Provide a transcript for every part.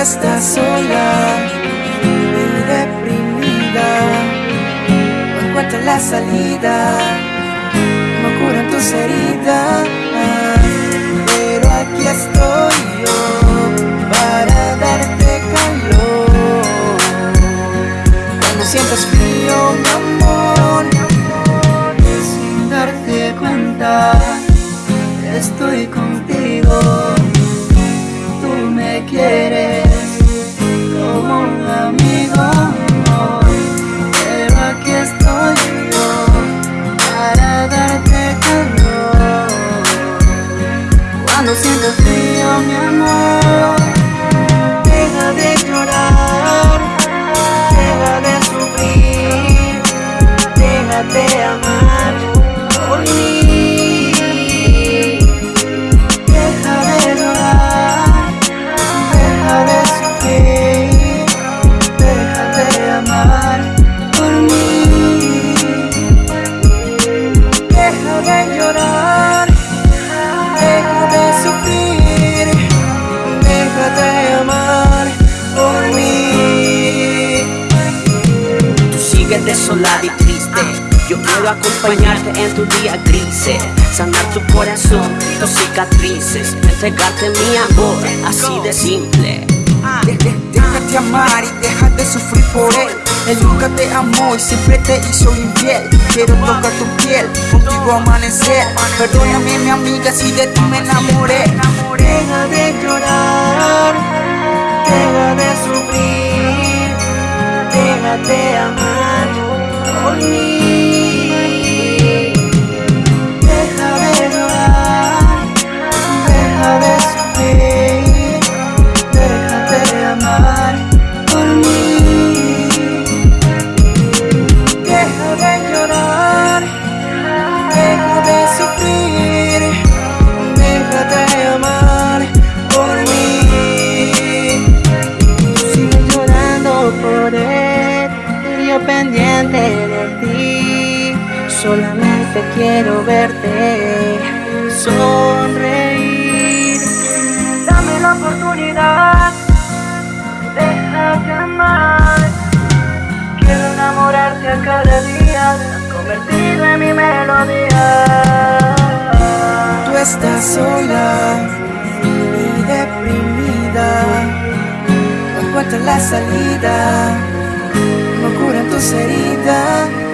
estás sola y deprimida. No encuentras la salida, no curan tus heridas. Pero aquí estoy candles in the desolada y triste. Yo quiero acompañarte en tu día grises, sanar tu corazón, tus cicatrices, entregarte mi amor, así de simple. Déjate amar y deja de sufrir por él. Él nunca te amó y siempre te hizo infiel. Quiero tocar tu piel, contigo amanecer. Perdóname, mi amiga, si de ti me enamoré. Solamente quiero verte sonreír. Dame la oportunidad, déjate amar. Quiero enamorarte a cada día, convertido en mi melodía. Tú estás sola y deprimida, no encuentras la salida, no curan tus heridas.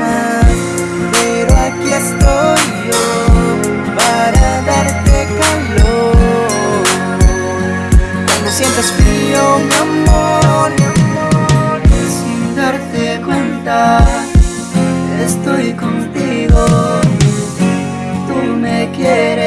Tú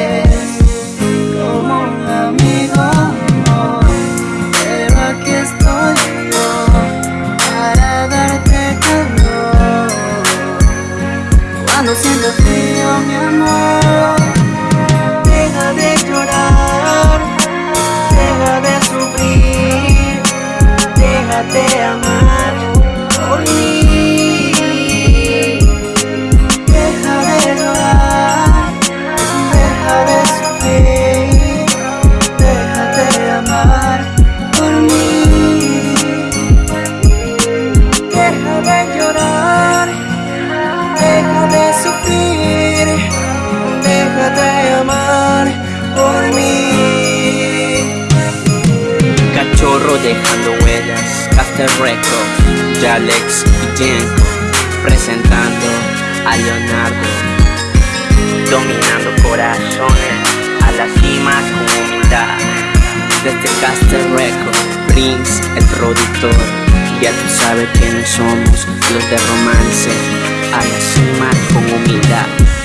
dejando huellas, Caster Records, Jalex y Jenko, presentando a Leonardo, dominando corazones a la cima con humildad. Desde Caster Records, Prince, el productor, ya tú sabes quiénes somos, los de romance, a la cima con humildad.